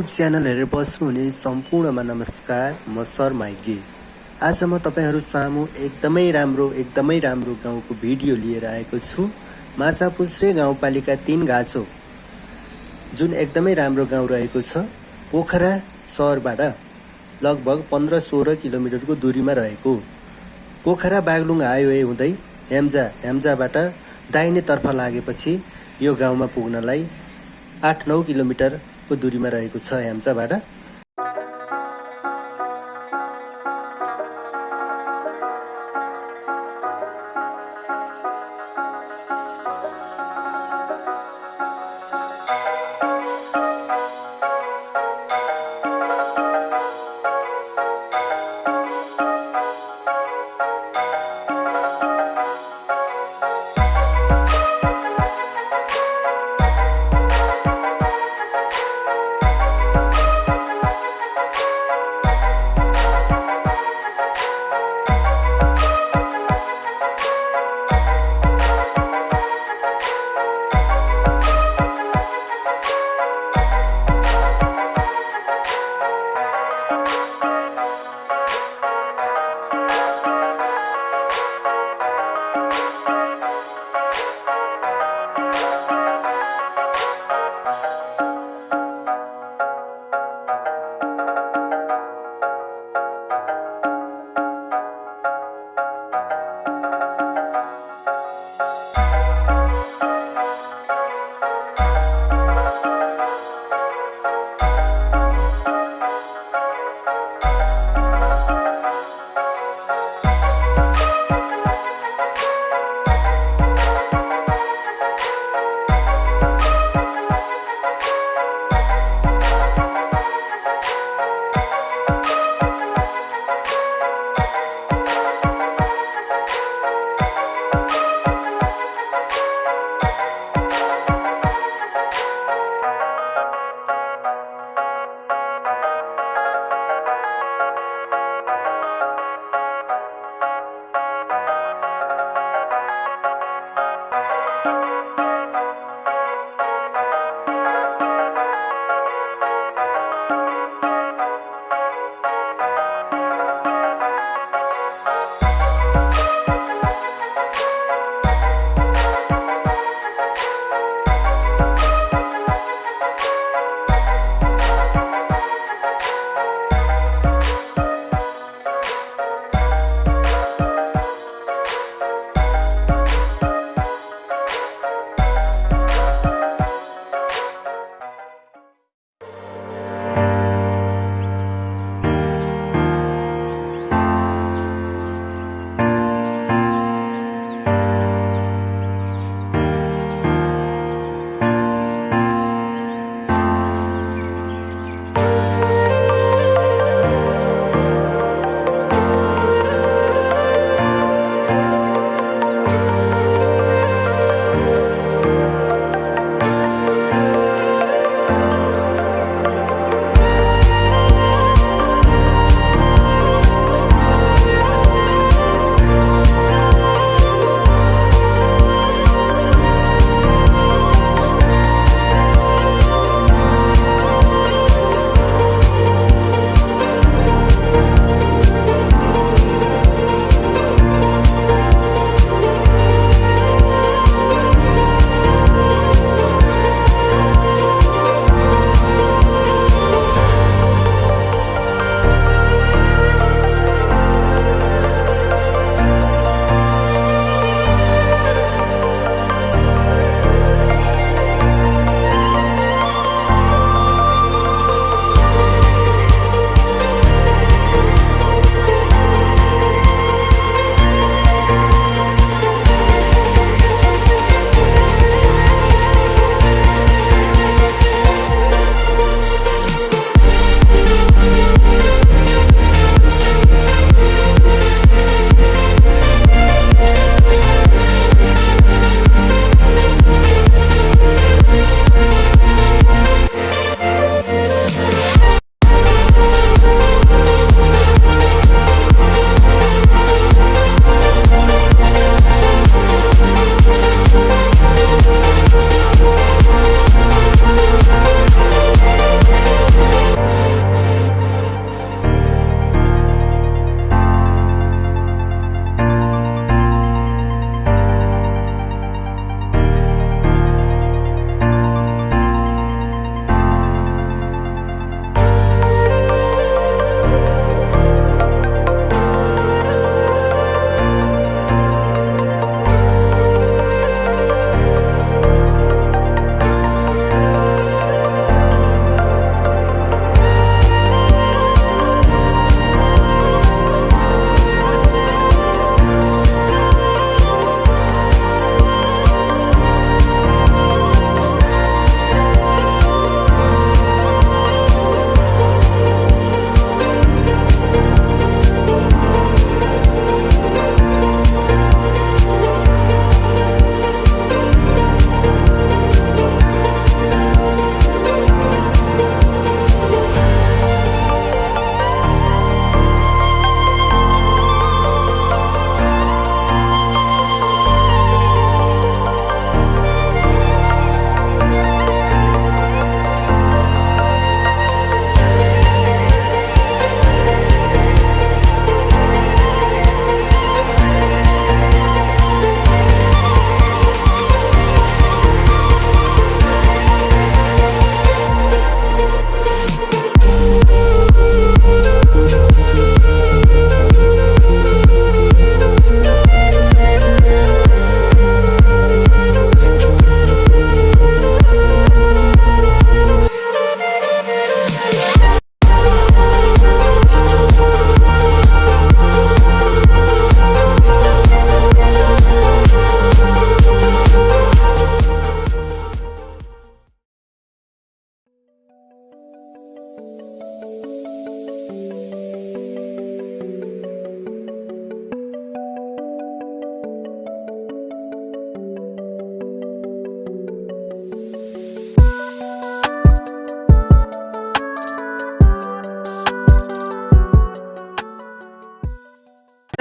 YouTube channel हेरेर बस्नुहुने सम्पूर्णमा नमस्कार म सर माइगे। आज म तपाईँहरू सामु एकदमै राम्रो एकदमै राम्रो गाउँको भिडियो लिएर आएको छु। माछापुछ्रे गाउँपालिका तिन गाछो जुन एकदमै राम्रो गाउँ रहेको छ पोखरा सहरबाट लगभग पन्ध्र सोह्र किलोमिटरको दुरीमा रहेको। पोखरा बागलुङ हाइवे हुँदै हेम्जा हेम्जाबाट दाहिनेतर्फ लागेपछि यो गाउँमा पुग्नलाई आठ नौ किलोमिटरको दुरीमा रहेको छ हेम्चाबाट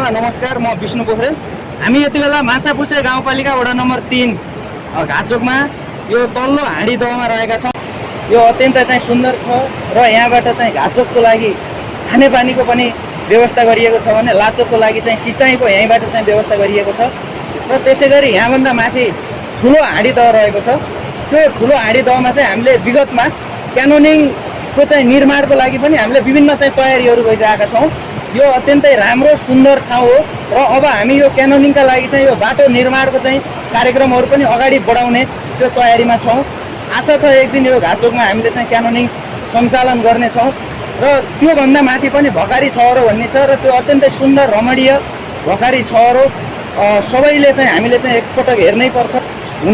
सबैजनालाई नमस्कार म विष्णु पोखरेल। हामी यति बेला माछापुछ्रे गाउँपालिका वडा नम्बर तिन घाचोकमा यो तल्लो हाँडी दहमा रहेका छौँ। यो अत्यन्त चाहिँ सुन्दर छ र यहाँबाट चाहिँ घाचोकको लागि खानेपानीको पनि व्यवस्था गरिएको छ भने लाचोकको लागि चाहिँ सिँचाइको यहीँबाट चाहिँ व्यवस्था गरिएको छ। र त्यसै गरी यहाँभन्दा माथि ठुलो हाँडी दह रहेको छ। त्यो ठुलो हाँडी दहमा चाहिँ हामीले विगतमा क्यानोनिङको चाहिँ निर्माणको लागि पनि हामीले विभिन्न चाहिँ तयारीहरू गरिरहेका छौँ। यो अत्यन्तै राम्रो सुन्दर ठाउँ हो र अब हामी यो क्यानोनिङका लागि चाहिँ यो बाटो निर्माणको चाहिँ कार्यक्रमहरू पनि अगाडि बढाउने त्यो तयारीमा छौँ। आशा छ एक दिन यो घाचोकमा हामीले चाहिँ क्यानोनिङ सञ्चालन गर्नेछौँ र त्योभन्दा माथि पनि भकारी छहरो भन्ने छ र त्यो अत्यन्तै सुन्दर रमणीय भकारी छहरो सबैले चाहिँ हामीले चाहिँ एकपटक हेर्नै पर्छ।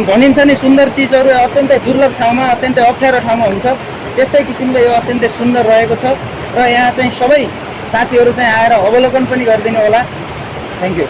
भनिन्छ नि सुन्दर चिजहरू अत्यन्तै दुर्लभ ठाउँमा अत्यन्तै अप्ठ्यारो ठाउँमा हुन्छ। त्यस्तै किसिमले यो अत्यन्तै सुन्दर रहेको छ र यहाँ चाहिँ सबै साथीहरू चाहिँ आएर अवलोकन पनि गरिदिनु होला। Thank you